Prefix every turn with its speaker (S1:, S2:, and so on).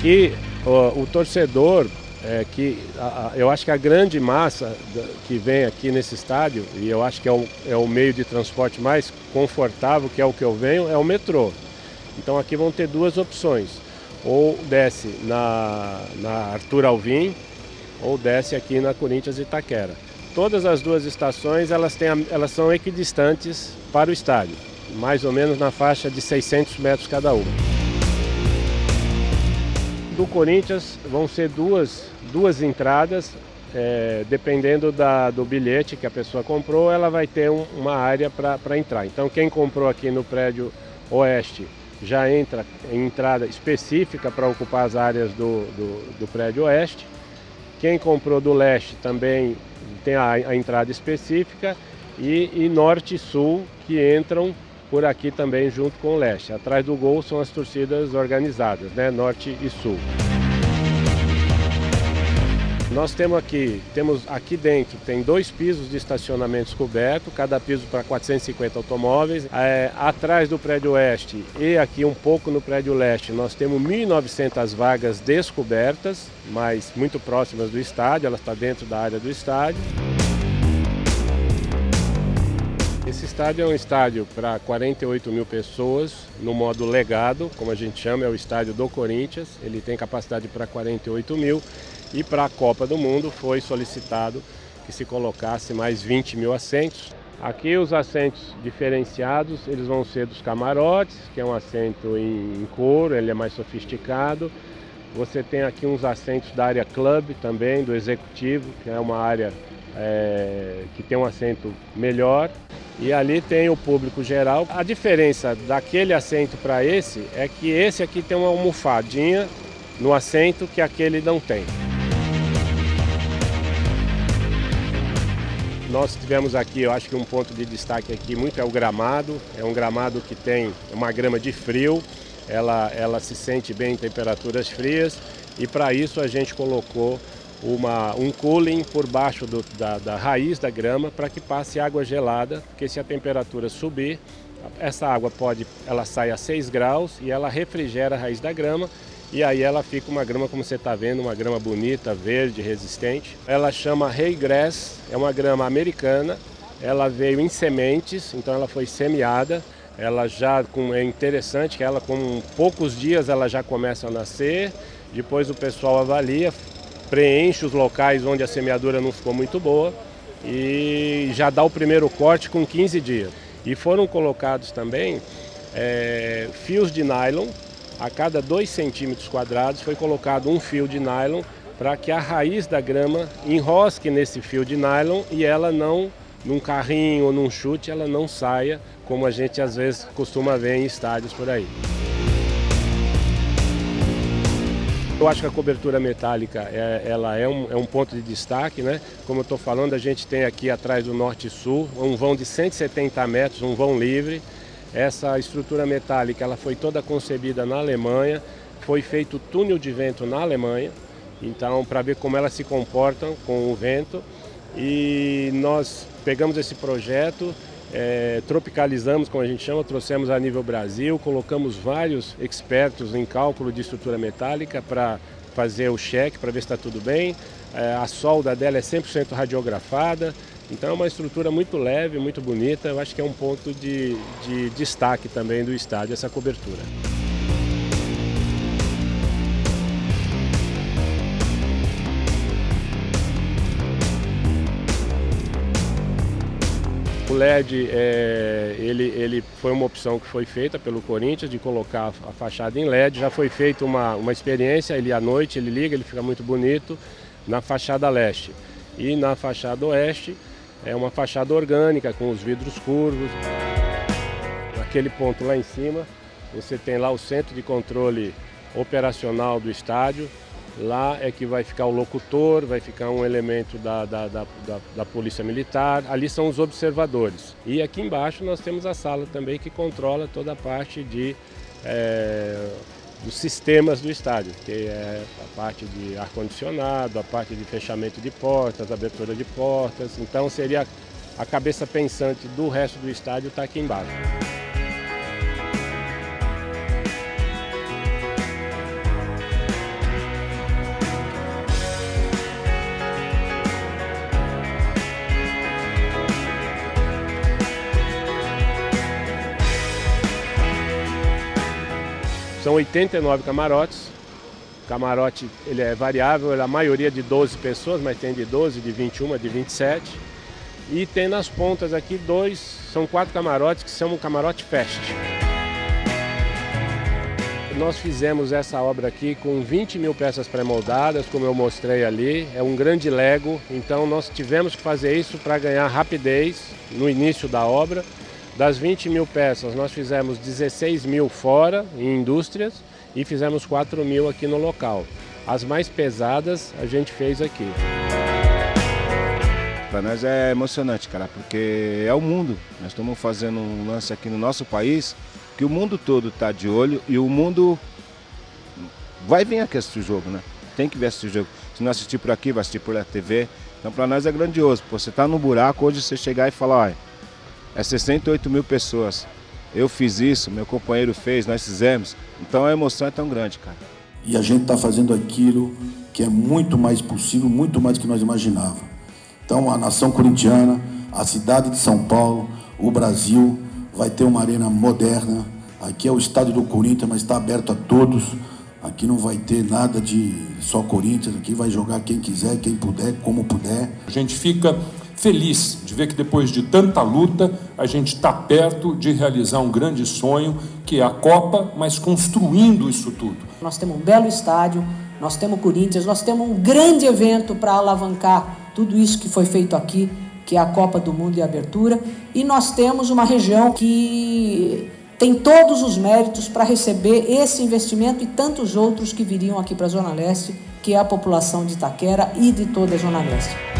S1: Aqui o, o torcedor, é, que a, a, eu acho que a grande massa que vem aqui nesse estádio, e eu acho que é o, é o meio de transporte mais confortável, que é o que eu venho, é o metrô. Então aqui vão ter duas opções. Ou desce na, na Arthur Alvim, ou desce aqui na Corinthians Itaquera. Todas as duas estações elas, têm, elas são equidistantes para o estádio, mais ou menos na faixa de 600 metros cada uma. Do Corinthians vão ser duas, duas entradas, é, dependendo da, do bilhete que a pessoa comprou, ela vai ter um, uma área para entrar. Então quem comprou aqui no prédio oeste já entra em entrada específica para ocupar as áreas do, do, do prédio oeste. Quem comprou do leste também tem a, a entrada específica e, e, norte e sul que entram por aqui também junto com o leste. Atrás do gol são as torcidas organizadas, né? norte e sul. Nós temos aqui, temos aqui dentro, tem dois pisos de estacionamentos cobertos, cada piso para 450 automóveis. É, atrás do prédio oeste e aqui um pouco no prédio leste, nós temos 1.900 vagas descobertas, mas muito próximas do estádio, ela está dentro da área do estádio. Estádio é um estádio para 48 mil pessoas, no modo legado, como a gente chama, é o estádio do Corinthians. Ele tem capacidade para 48 mil e para a Copa do Mundo foi solicitado que se colocasse mais 20 mil assentos. Aqui os assentos diferenciados, eles vão ser dos camarotes, que é um assento em, couro, ele é mais sofisticado. Você tem aqui uns assentos da área club também, do executivo, que é uma área é, que tem um assento melhor. E ali tem o público geral. A diferença daquele assento para esse é que esse aqui tem uma almofadinha no assento que aquele não tem. Nós tivemos aqui, eu acho que um ponto de destaque aqui muito é o gramado. É um gramado que tem uma grama de frio, ela, ela se sente bem em temperaturas frias e para isso a gente colocou uma, um cooling por baixo do, da, da raiz da grama para que passe água gelada, porque se a temperatura subir, essa água pode, ela sai a 6 graus e ela refrigera a raiz da grama e aí ela fica uma grama, como você está vendo, uma grama bonita, verde, resistente. Ela chama Hay Grass, é uma grama americana. Ela veio em sementes, então ela foi semeada. Ela já é interessante que ela com poucos dias ela já começa a nascer. Depois o pessoal avalia, preenche os locais onde a semeadura não ficou muito boa e já dá o primeiro corte com 15 dias. E foram colocados também é, fios de nylon a cada 2 centímetros quadrados foi colocado um fio de nylon para que a raiz da grama enrosque nesse fio de nylon e ela não, num carrinho ou num chute, ela não saia, como a gente às vezes costuma ver em estádios por aí. Eu acho que a cobertura metálica é, ela é um, é um ponto de destaque, né? Como eu estou falando, a gente tem aqui atrás do Norte e Sul um vão de 170 metros, um vão livre, essa estrutura metálica ela foi toda concebida na Alemanha, foi feito túnel de vento na Alemanha, então para ver como elas se comportam com o vento. E nós pegamos esse projeto, é, tropicalizamos, como a gente chama, trouxemos a nível Brasil, colocamos vários expertos em cálculo de estrutura metálica para fazer o cheque, para ver se está tudo bem. É, a solda dela é 100% radiografada, então é uma estrutura muito leve, muito bonita, eu acho que é um ponto de, de destaque também do estádio, essa cobertura. O LED, é, ele, ele foi uma opção que foi feita pelo Corinthians de colocar a fachada em LED. Já foi feita uma, uma experiência, ele à noite ele liga, ele fica muito bonito na fachada leste. E na fachada oeste é uma fachada orgânica com os vidros curvos. Naquele ponto lá em cima, você tem lá o centro de controle operacional do estádio. Lá é que vai ficar o locutor, vai ficar um elemento da, da, da, da, Polícia Militar. Ali são os observadores. E aqui embaixo nós temos a sala também que controla toda a parte de é, dos sistemas do estádio, que é a parte de ar-condicionado, a parte de fechamento de portas, abertura de portas. Então seria a cabeça pensante do resto do estádio está aqui embaixo. São 89 camarotes. O camarote ele é variável, a maioria de 12 pessoas, mas tem de 12, de 21, de 27. E tem nas pontas aqui dois, são quatro camarotes que são um camarote fest. Nós fizemos essa obra aqui com 20 mil peças pré-moldadas, como eu mostrei ali. É um grande Lego, então nós tivemos que fazer isso para ganhar rapidez no início da obra. Das 20 mil peças, nós fizemos 16 mil fora, em indústrias, e fizemos 4 mil aqui no local. As mais pesadas a gente fez aqui.
S2: Para nós é emocionante, cara, porque é o mundo. Nós estamos fazendo um lance aqui no nosso país que o mundo todo está de olho e o mundo vai vir aqui assistir o jogo, né? Tem que vir assistir o jogo. Se não assistir por aqui, vai assistir por TV. Então para nós é grandioso. Você está no buraco, hoje você chegar e falar, olha, é 68 mil pessoas. Eu fiz isso, meu companheiro fez, nós fizemos. Então a emoção é tão grande, cara.
S3: E a gente está fazendo aquilo que é muito mais possível, muito mais do que nós imaginávamos. Então a nação corintiana, a cidade de São Paulo, o Brasil, vai ter uma arena moderna. Aqui é o estádio do Corinthians, mas está aberto a todos. Aqui não vai ter nada de só Corinthians, aqui vai jogar quem quiser, quem puder, como puder.
S4: A gente fica feliz de ver que depois de tanta luta, a gente está perto de realizar um grande sonho, que é a Copa, mas construindo isso tudo.
S5: Nós temos um belo estádio, nós temos Corinthians, nós temos um grande evento para alavancar tudo isso que foi feito aqui que é a Copa do Mundo e a Abertura, e nós temos uma região que tem todos os méritos para receber esse investimento e tantos outros que viriam aqui para a Zona Leste, que é a população de Itaquera e de toda a Zona Leste.